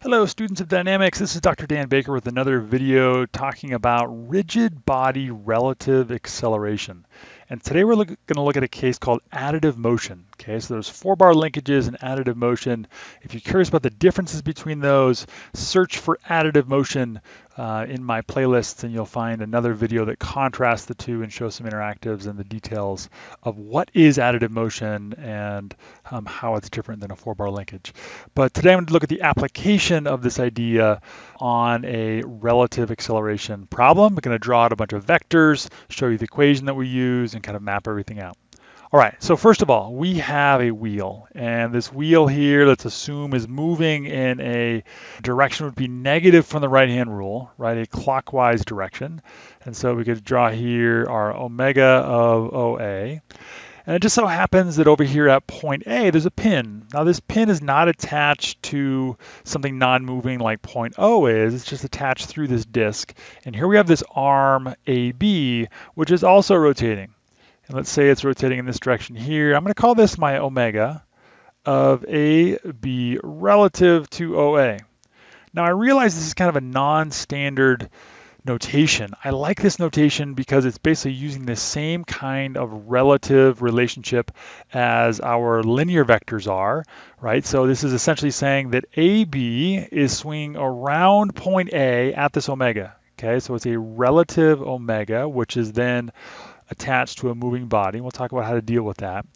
Hello students of dynamics, this is Dr. Dan Baker with another video talking about rigid body relative acceleration. And today we're going to look at a case called additive motion. Okay, so there's four bar linkages and additive motion. If you're curious about the differences between those, search for additive motion uh, in my playlists and you'll find another video that contrasts the two and shows some interactives and the details of what is additive motion and um, how it's different than a four bar linkage. But today I'm going to look at the application of this idea on a relative acceleration problem. Going to draw out a bunch of vectors, show you the equation that we use, and kind of map everything out. All right, so first of all, we have a wheel, and this wheel here, let's assume is moving in a direction would be negative from the right-hand rule, right, a clockwise direction. And so we could draw here our omega of OA. And it just so happens that over here at point A, there's a pin. Now this pin is not attached to something non-moving like point O is, it's just attached through this disk. And here we have this arm AB, which is also rotating. And let's say it's rotating in this direction here. I'm going to call this my omega of AB relative to OA. Now I realize this is kind of a non-standard notation. I like this notation because it's basically using the same kind of relative relationship as our linear vectors are, right? So this is essentially saying that AB is swinging around point A at this omega, okay? So it's a relative omega, which is then attached to a moving body. We'll talk about how to deal with that.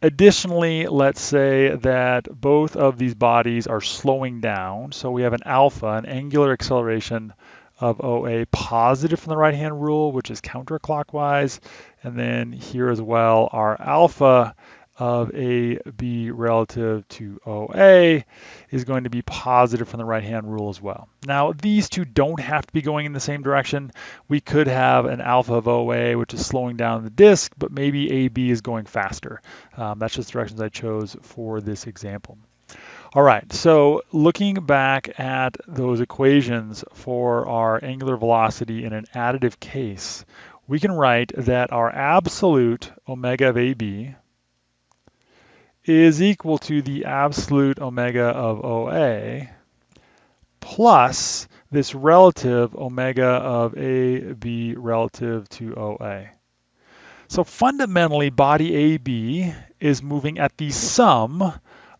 Additionally, let's say that both of these bodies are slowing down. So we have an alpha, an angular acceleration of OA positive from the right hand rule, which is counterclockwise. And then here as well, our alpha of AB relative to OA is going to be positive from the right-hand rule as well. Now, these two don't have to be going in the same direction. We could have an alpha of OA, which is slowing down the disk, but maybe AB is going faster. Um, that's just directions I chose for this example. All right, so looking back at those equations for our angular velocity in an additive case, we can write that our absolute omega of AB, is equal to the absolute omega of OA plus this relative omega of AB relative to OA. So fundamentally, body AB is moving at the sum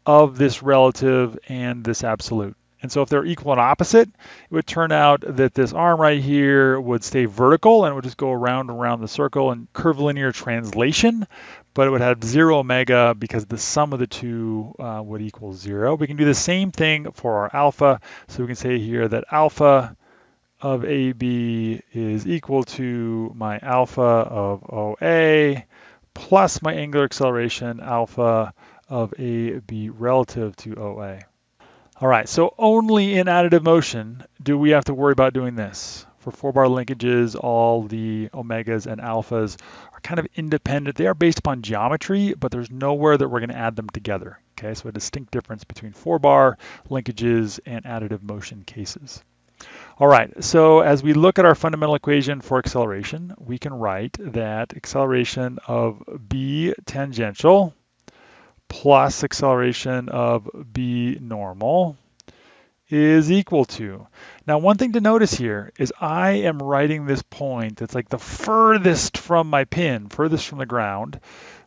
of this relative and this absolute. And so if they're equal and opposite, it would turn out that this arm right here would stay vertical and would just go around and around the circle in curvilinear translation, but it would have zero omega because the sum of the two uh, would equal zero. We can do the same thing for our alpha. So we can say here that alpha of AB is equal to my alpha of OA plus my angular acceleration alpha of AB relative to OA. All right, so only in additive motion do we have to worry about doing this. For four bar linkages, all the omegas and alphas are kind of independent. They are based upon geometry, but there's nowhere that we're going to add them together. Okay, so a distinct difference between four bar linkages and additive motion cases. All right, so as we look at our fundamental equation for acceleration, we can write that acceleration of b tangential plus acceleration of b normal is equal to. Now, one thing to notice here is I am writing this point that's like the furthest from my pin, furthest from the ground,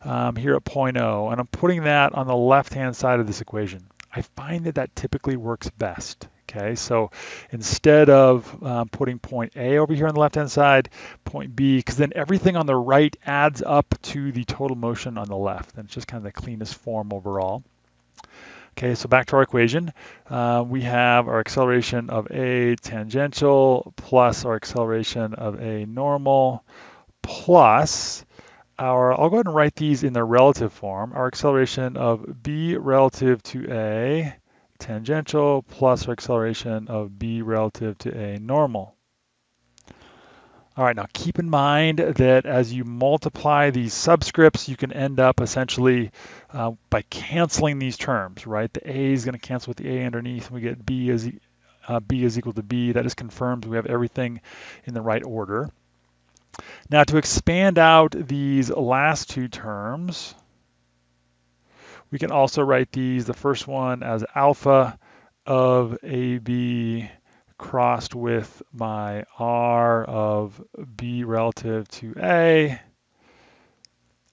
um, here at point O, and I'm putting that on the left-hand side of this equation. I find that that typically works best. Okay, so instead of um, putting point A over here on the left-hand side, point B, because then everything on the right adds up to the total motion on the left, and it's just kind of the cleanest form overall. Okay, so back to our equation. Uh, we have our acceleration of A tangential plus our acceleration of A normal plus our, I'll go ahead and write these in their relative form, our acceleration of B relative to A tangential plus our acceleration of b relative to a normal. All right, now keep in mind that as you multiply these subscripts, you can end up essentially uh, by canceling these terms, right? The a is going to cancel with the a underneath, and we get b is, uh, b is equal to b. That just confirms we have everything in the right order. Now to expand out these last two terms, we can also write these, the first one as alpha of AB crossed with my R of B relative to A,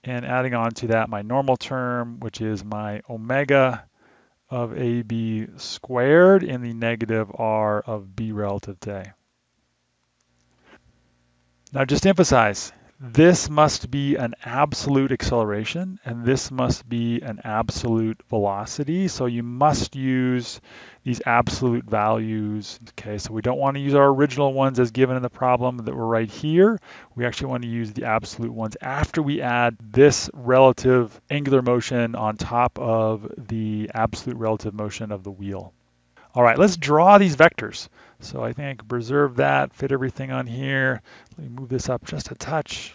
and adding on to that my normal term, which is my omega of AB squared in the negative R of B relative to A. Now just emphasize, this must be an absolute acceleration and this must be an absolute velocity. So you must use these absolute values. Okay, so we don't want to use our original ones as given in the problem that were right here. We actually want to use the absolute ones after we add this relative angular motion on top of the absolute relative motion of the wheel. All right, let's draw these vectors. So I think I can preserve that, fit everything on here. Let me move this up just a touch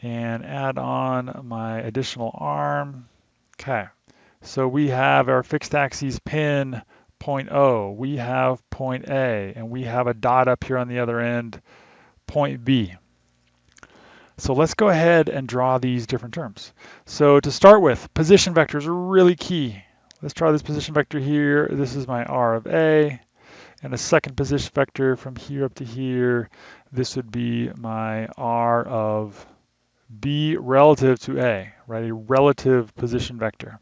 and add on my additional arm. Okay, so we have our fixed axis pin point O, we have point A, and we have a dot up here on the other end, point B. So let's go ahead and draw these different terms. So to start with, position vectors are really key. Let's try this position vector here. This is my R of A. And a second position vector from here up to here. This would be my R of B relative to A, right? A relative position vector.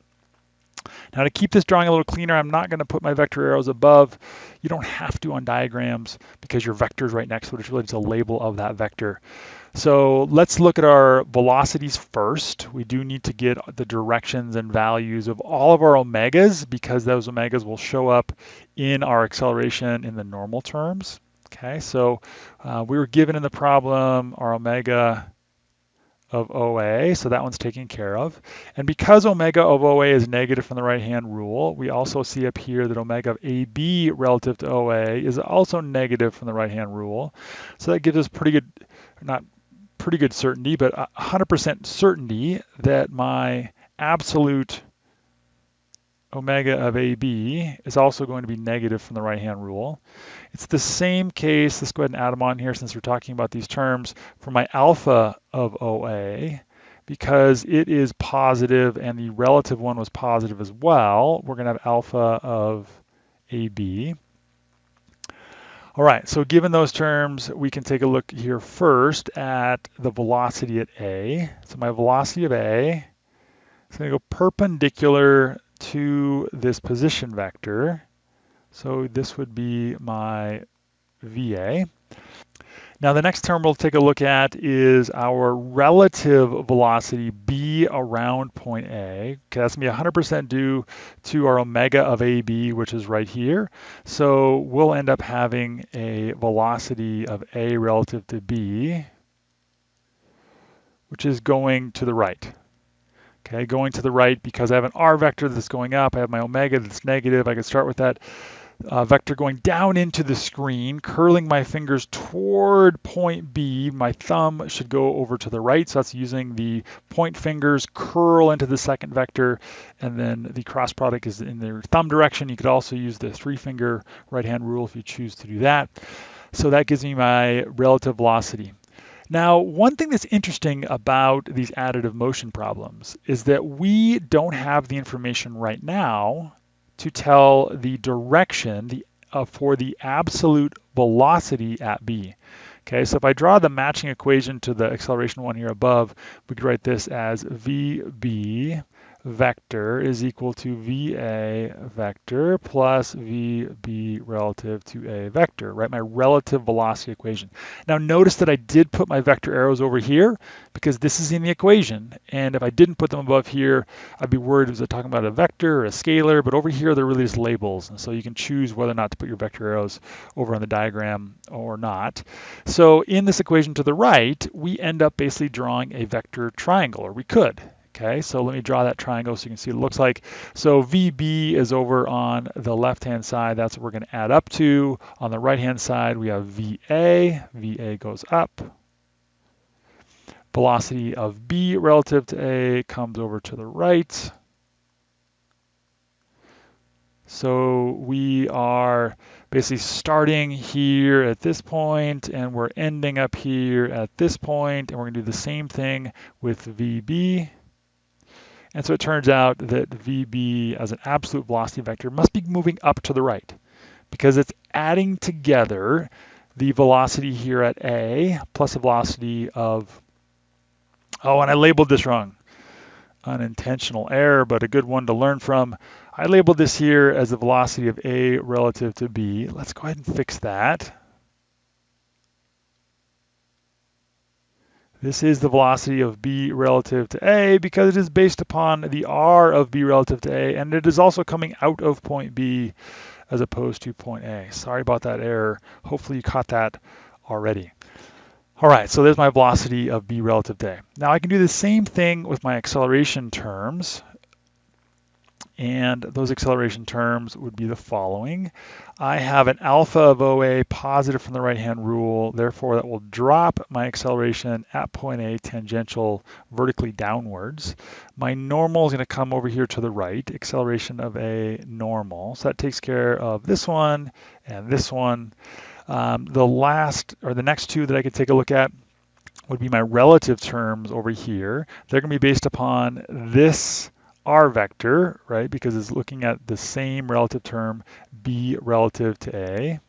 Now to keep this drawing a little cleaner, I'm not going to put my vector arrows above. You don't have to on diagrams because your vector is right next to it. It's really just a label of that vector. So let's look at our velocities first. We do need to get the directions and values of all of our omegas because those omegas will show up in our acceleration in the normal terms. Okay, so uh, we were given in the problem our omega of OA, so that one's taken care of. And because omega of OA is negative from the right-hand rule, we also see up here that omega of AB relative to OA is also negative from the right-hand rule. So that gives us pretty good, not pretty good certainty, but 100% certainty that my absolute omega of AB is also going to be negative from the right-hand rule. It's the same case, let's go ahead and add them on here since we're talking about these terms, for my alpha of OA, because it is positive and the relative one was positive as well, we're going to have alpha of AB. All right, so given those terms, we can take a look here first at the velocity at A. So my velocity of A is to go perpendicular to this position vector. So this would be my VA. Now the next term we'll take a look at is our relative velocity B around point A. Okay, that's gonna be 100% due to our omega of AB, which is right here. So we'll end up having a velocity of A relative to B, which is going to the right. Okay, going to the right because I have an R vector that's going up, I have my omega that's negative, I can start with that uh, vector going down into the screen, curling my fingers toward point B. My thumb should go over to the right, so that's using the point fingers, curl into the second vector, and then the cross product is in the thumb direction. You could also use the three finger right hand rule if you choose to do that. So that gives me my relative velocity. Now, one thing that's interesting about these additive motion problems is that we don't have the information right now to tell the direction the, uh, for the absolute velocity at b. Okay, so if I draw the matching equation to the acceleration one here above, we could write this as VB vector is equal to VA vector plus VB relative to A vector, right? My relative velocity equation. Now notice that I did put my vector arrows over here because this is in the equation. And if I didn't put them above here, I'd be worried was I talking about a vector or a scalar, but over here they're really just labels. And so you can choose whether or not to put your vector arrows over on the diagram or not. So in this equation to the right, we end up basically drawing a vector triangle, or we could. Okay, so let me draw that triangle so you can see it looks like. So VB is over on the left-hand side. That's what we're going to add up to. On the right-hand side, we have VA. VA goes up. Velocity of B relative to A comes over to the right. So we are basically starting here at this point and we're ending up here at this point and we're going to do the same thing with VB And so it turns out that VB as an absolute velocity vector must be moving up to the right because it's adding together the velocity here at A plus the velocity of, oh, and I labeled this wrong. Unintentional error, but a good one to learn from. I labeled this here as the velocity of A relative to B. Let's go ahead and fix that. This is the velocity of b relative to a because it is based upon the r of b relative to a, and it is also coming out of point B as opposed to point A. Sorry about that error. Hopefully you caught that already. All right, so there's my velocity of b relative to a. Now I can do the same thing with my acceleration terms and those acceleration terms would be the following. I have an alpha of OA positive from the right-hand rule, therefore that will drop my acceleration at point A tangential vertically downwards. My normal is going to come over here to the right, acceleration of A normal. So that takes care of this one and this one. Um, the last, or the next two that I could take a look at would be my relative terms over here. They're going to be based upon this r vector, right, because it's looking at the same relative term b relative to a.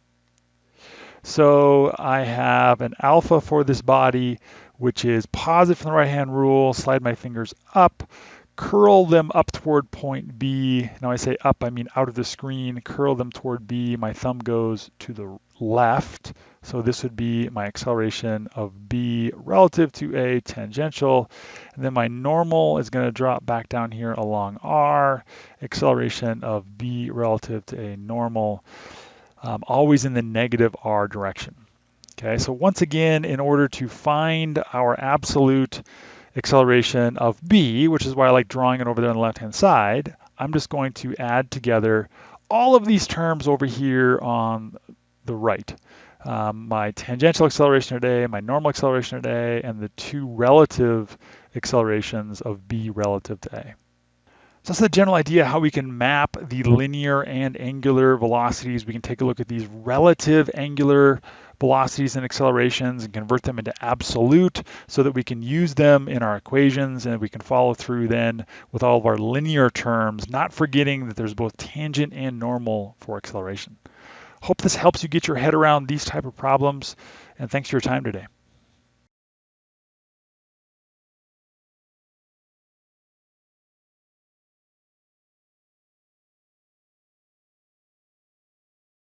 So I have an alpha for this body, which is positive from the right-hand rule, slide my fingers up, curl them up toward point B. Now I say up, I mean out of the screen, curl them toward B. My thumb goes to the left. So this would be my acceleration of B relative to A tangential. And then my normal is going to drop back down here along R, acceleration of B relative to A normal, um, always in the negative R direction. Okay, so once again, in order to find our absolute acceleration of B, which is why I like drawing it over there on the left-hand side, I'm just going to add together all of these terms over here on the right. Um, my tangential acceleration at A, my normal acceleration at A, and the two relative accelerations of B relative to A. So that's the general idea how we can map the linear and angular velocities. We can take a look at these relative angular velocities and accelerations and convert them into absolute so that we can use them in our equations and we can follow through then with all of our linear terms, not forgetting that there's both tangent and normal for acceleration. Hope this helps you get your head around these type of problems, and thanks for your time today.